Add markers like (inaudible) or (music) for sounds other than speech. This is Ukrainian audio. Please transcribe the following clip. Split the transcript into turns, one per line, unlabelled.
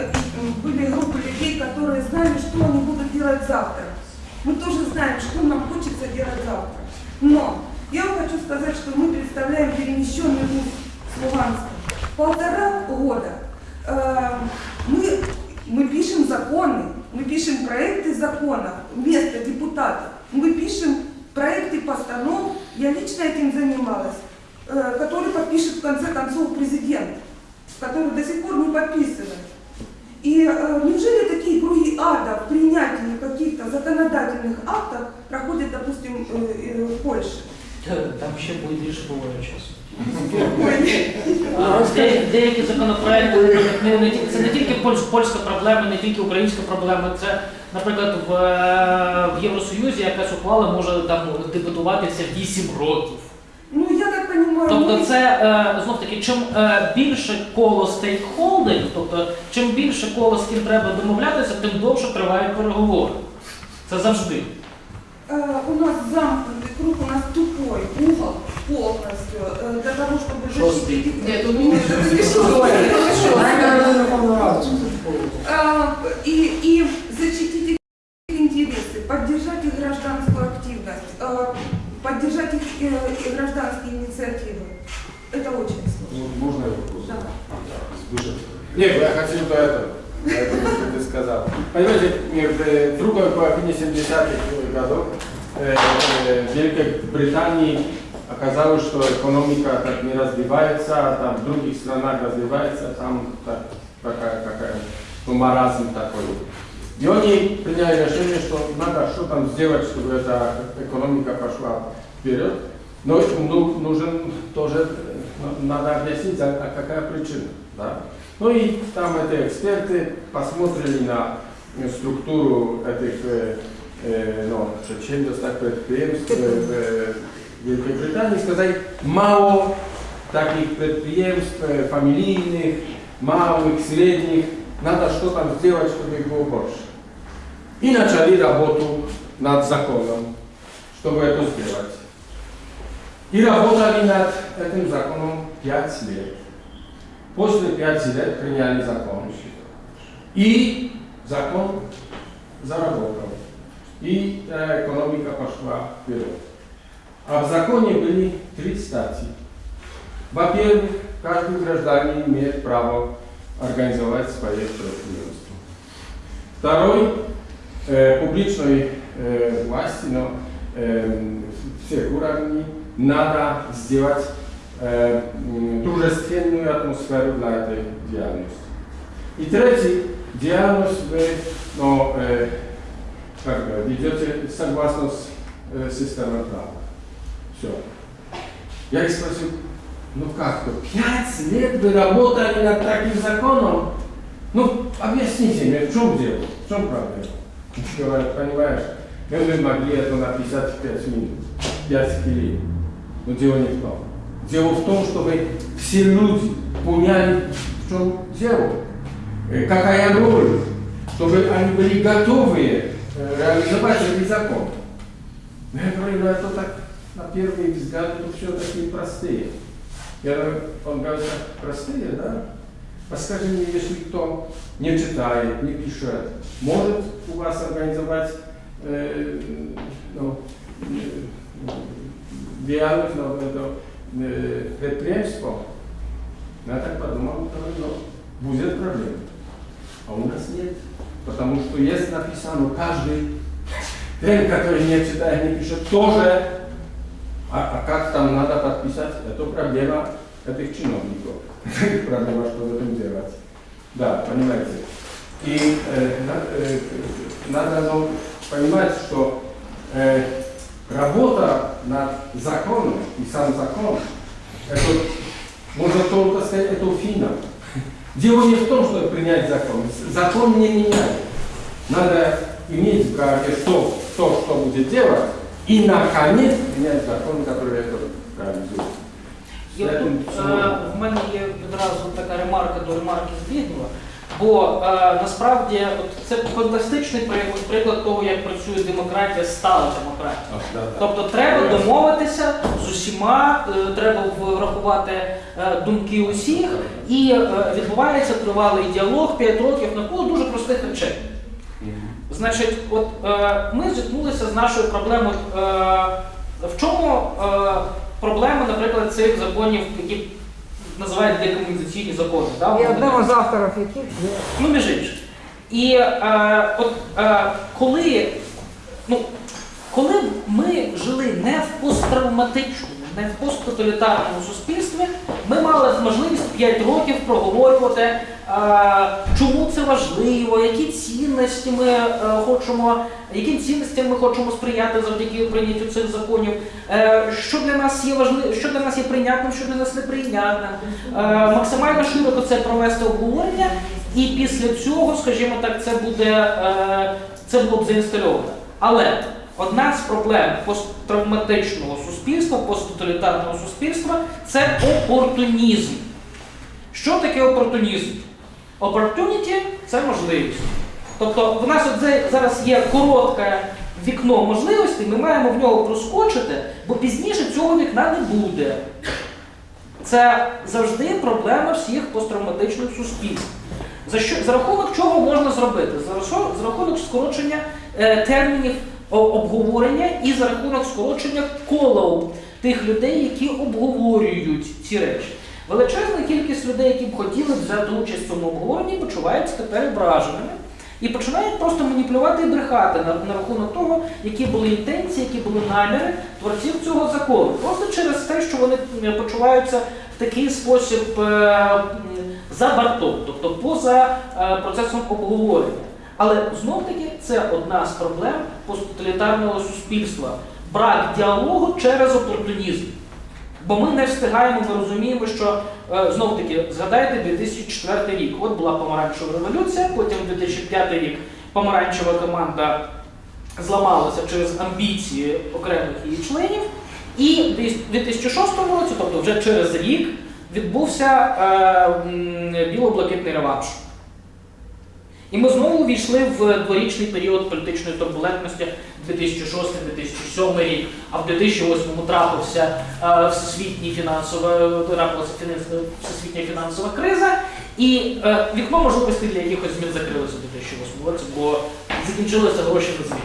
м, были группы людей, которые знали, что они будут делать завтра. Мы тоже знаем, что нам хочется делать завтра. Но я вам хочу сказать, что мы представляем перемещенный вуз с Луганска. Полтора года э, мы, мы пишем законы, мы пишем проекты законов вместо депутатов. Мы пишем проекты постанов, я лично этим занималась, э, который подпишет в конце концов президент, который до сих пор не подписывает. И э, неужели такие круги ада в принятии каких-то законодательных актов проходят, допустим, э, э, в Польше?
Там ще буде більше буває часу.
Ой,
А, де- Деякі законопроекти, наприклад, не, не, тільки- це не тільки польсь- польська проблема, не тільки українська проблема. Це, наприклад, в, е, в Євросоюзі якась ухвала може там дебатуватися 8 років. Тобто
мы-
це е, знов таки, чим е, більше коло стейкхолдерів, тобто чим більше коло з ким треба домовлятися, тим довше тривають переговори. Це завжди.
Э, у нас замкнутый круг, у нас тупой угол полностью э, для того, чтобы
Шостый.
защитить...
Нет, тут
Нет, это не шостый. А, И, и защитить их интересы, поддержать их гражданскую активность, э, поддержать их э, и гражданские инициативы. Это очень сложно.
Ну, Можно я вопрос?
Да.
Сбышев. Нет, я хотел до этого. до этого, что ты сказал. Понимаете, э, в другой половине 70-х годов э, э, в Великобритании оказалось, что экономика так не развивается, а там в других странах развивается, там так, такая какая, ну, маразм такой. И они приняли решение, что надо что там сделать, чтобы эта экономика пошла вперед. Но ну, нужен тоже, э, надо объяснить, а, а какая причина. Да? Ну и там эти эксперты посмотрели на э, структуру этих э, э, ну, так предприемств э, в Великобритании и сказали, мало таких предприемств э, фамилийных, малых, средних, надо что там сделать, чтобы их было больше. И начали работу над законом, чтобы это сделать. И работали над этим законом 5 лет. После 5 лет приняли закон. И закон заработал. И э, экономика пошла вперед. А в законе были три статьи. Во-первых, каждый гражданин имеет право организовать свое предприятие. Второй, э, публичной э, власти, но всех уровней надо сделать э, м, дружественную атмосферу для этой деятельности. И третий, деятельность вы ну, э, как бы, ведете согласно с э, системой права. Все. Я их спросил, ну как то, пять лет вы работали над таким законом? Ну, объясните мне, в чем дело, в чем проблема? Говорят, понимаешь, мы могли это написать в 5 минут, 5 хвилин. Но дело не в том. Дело в том, чтобы все люди поняли, в чем дело, э, какая роль, чтобы они были готовы э, реализовать этот закон. Но я говорю, ну это так, на первый взгляд, это все такие простые. Я говорю, он говорит, простые, да? А скажи мне, если кто не читает, не пишет, может у вас организовать на это э, предприятие? Я так подумал, говорю, ну, будет проблема. А у нас нет. Потому что есть написано, каждый трен, который не читает, не пишет, тоже. А, а как там надо подписать, это проблема этих чиновников. (laughs) проблема, что в этом делать. Да, понимаете. И э, э, надо ну, понимать, что э, работа над законом и сам закон, это можно только сказать, это финал. Дело не в том, чтобы принять закон. Закон не меняет. Надо иметь в голове то, то, что будет делать, и наконец принять закон, который это реализует.
І
С
тут
этим
е,
всё.
в мене є відразу така ремарка до ремарки Збігнєва. Бо е, насправді от це фантастичний приклад, приклад того, як працює демократія, стала демократія.
Да, да.
Тобто треба домовитися з усіма, е, треба врахувати е, думки усіх, і е, відбувається тривалий діалог 5 років навколо дуже простих речей.
Мгм.
Значить, от е, ми зіткнулися з нашою проблемою. Е, в чому е, проблема, наприклад, цих законів, які називають декомунізаційні закони? Да?
І одним з авторів яких є
Ну, між іншим. І е, от е, коли, ну, коли ми жили не в посттравматичному, не в посттоталітарному суспільстві, ми мали можливість 5 років проговорювати, е, чому це важливо, які цінності ми е, хочемо, яким цінностям ми хочемо сприяти завдяки прийняттю цих законів, е, що для нас є важливо, що для нас є прийнятним, що для нас неприйнятним. Е, максимально широко це провести обговорення, і після цього, скажімо так, це буде це було б заінстальовано. Але одна з проблем посттравматичного суспільства, посттоталітарного суспільства це опортунізм. Що таке опортунізм? Opportunity – це можливість. Тобто в нас от зараз є коротке вікно можливостей, ми маємо в нього проскочити, бо пізніше цього вікна не буде. Це завжди проблема всіх посттравматичних суспільств. За, що, за рахунок чого можна зробити? За, за рахунок скорочення е, термінів обговорення і за рахунок скорочення кола тих людей, які обговорюють ці речі. Величезна кількість людей, які б хотіли взяти участь в цьому обговоренні, почуваються тепер ображеними і починають просто маніпулювати і брехати на, на рахунок того, які були інтенції, які були наміри творців цього закону. Просто через те, що вони е, почуваються в такий спосіб е, за бортом, тобто поза е, процесом обговорення. Але знов таки це одна з проблем посттоталітарного суспільства. Брак діалогу через опортунізм. Бо ми не встигаємо, ми розуміємо, що е, знов таки згадайте 2004 рік. От була помаранчева революція, потім 2005 рік помаранчева команда зламалася через амбіції окремих її членів. І в 2006 році, тобто вже через рік, відбувся е, біло-блакитний реванш. І ми знову увійшли в дворічний період політичної турбулентності 2006-2007 рік, а в 2008 трапився е, всесвітній фінансова, всесвітня фінансова криза, і е, вікно можливості для якихось змін закрилося в 2008 році, бо закінчилися гроші на зміни.